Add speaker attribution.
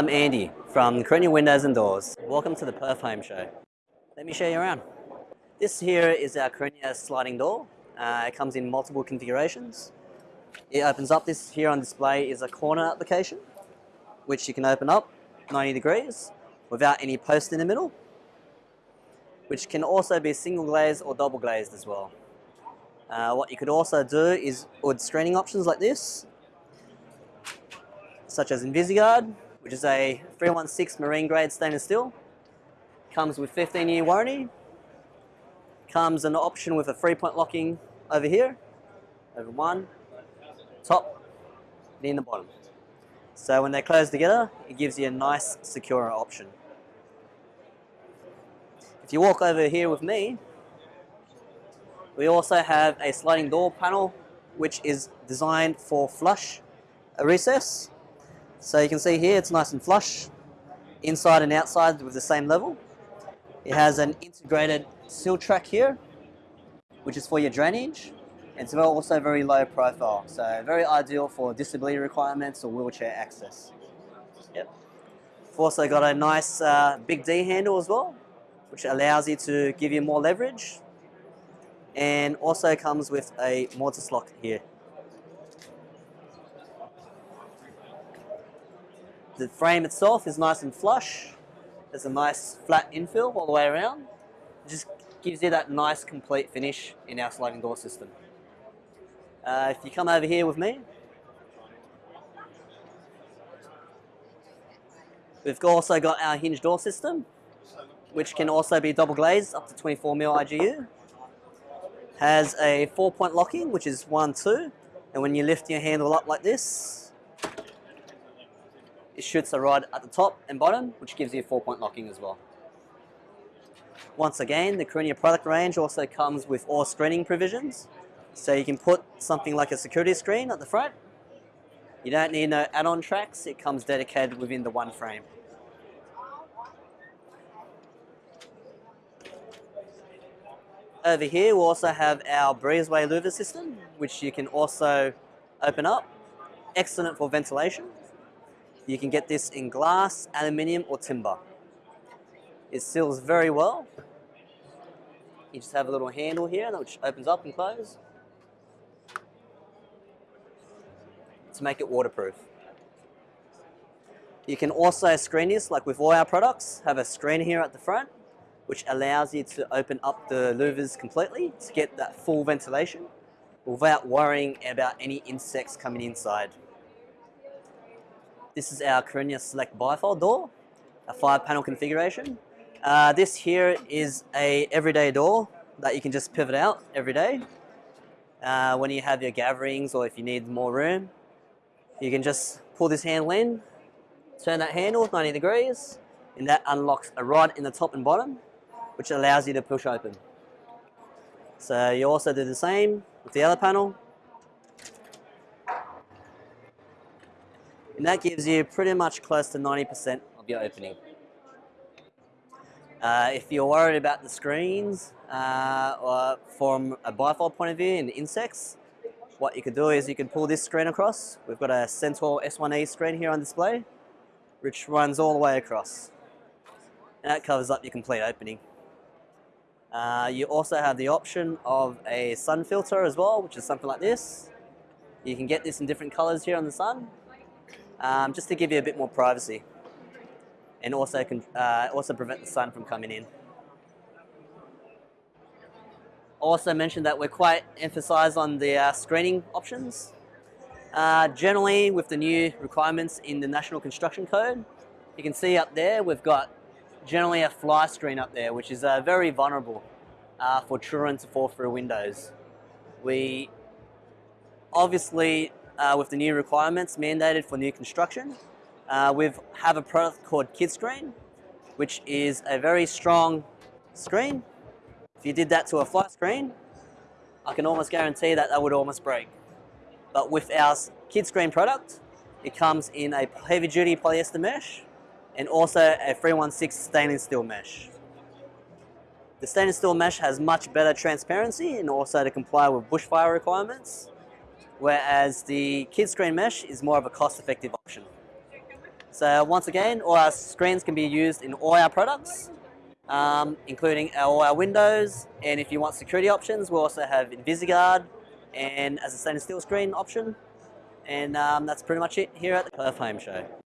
Speaker 1: I'm Andy from Corenia Windows and Doors. Welcome to the Perth Home Show. Let me show you around. This here is our Corenia sliding door. Uh, it comes in multiple configurations. It opens up, this here on display is a corner application, which you can open up 90 degrees without any post in the middle, which can also be single glazed or double glazed as well. Uh, what you could also do is with screening options like this, such as InvisiGuard, which is a 316 marine grade stainless steel. Comes with 15 year warranty. Comes an option with a three point locking over here, over one, top, and in the bottom. So when they close together, it gives you a nice secure option. If you walk over here with me, we also have a sliding door panel which is designed for flush a recess so you can see here it's nice and flush, inside and outside with the same level. It has an integrated sill track here, which is for your drainage. And it's also very low profile, so very ideal for disability requirements or wheelchair access. Yep. We've also got a nice uh, big D handle as well, which allows you to give you more leverage and also comes with a mortise lock here. The frame itself is nice and flush. There's a nice flat infill all the way around. It just gives you that nice complete finish in our sliding door system. Uh, if you come over here with me, we've also got our hinge door system, which can also be double glazed up to 24mm IGU. Has a four point locking, which is one, two, and when you lift your handle up like this, it shoots a rod at the top and bottom, which gives you four point locking as well. Once again, the Corenia product range also comes with all screening provisions. So you can put something like a security screen at the front. You don't need no add-on tracks, it comes dedicated within the one frame. Over here we also have our Breezway louver system, which you can also open up. Excellent for ventilation. You can get this in glass, aluminium or timber. It seals very well. You just have a little handle here which opens up and closes to make it waterproof. You can also screen this, like with all our products, have a screen here at the front, which allows you to open up the louvers completely to get that full ventilation without worrying about any insects coming inside. This is our Corenia Select bifold door, a five panel configuration. Uh, this here is a everyday door that you can just pivot out every day. Uh, when you have your gatherings or if you need more room, you can just pull this handle in, turn that handle 90 degrees, and that unlocks a rod in the top and bottom, which allows you to push open. So you also do the same with the other panel. And that gives you pretty much close to 90% of your opening. Uh, if you're worried about the screens uh, or from a bifold point of view and insects, what you could do is you can pull this screen across. We've got a Centor S1E screen here on display, which runs all the way across. And that covers up your complete opening. Uh, you also have the option of a sun filter as well, which is something like this. You can get this in different colors here on the sun um, just to give you a bit more privacy and also, can, uh, also prevent the sun from coming in. Also mentioned that we're quite emphasized on the uh, screening options. Uh, generally, with the new requirements in the National Construction Code, you can see up there we've got generally a fly screen up there, which is uh, very vulnerable uh, for children to fall through windows. We obviously uh, with the new requirements mandated for new construction. Uh, we have a product called KidScreen, which is a very strong screen. If you did that to a flat screen, I can almost guarantee that that would almost break. But with our KidScreen product, it comes in a heavy duty polyester mesh and also a 316 stainless steel mesh. The stainless steel mesh has much better transparency and also to comply with bushfire requirements whereas the kid screen mesh is more of a cost-effective option. So once again, all our screens can be used in all our products, um, including all our windows. And if you want security options, we also have InvisiGuard and as a stainless steel screen option. And um, that's pretty much it here at the Perth Home Show.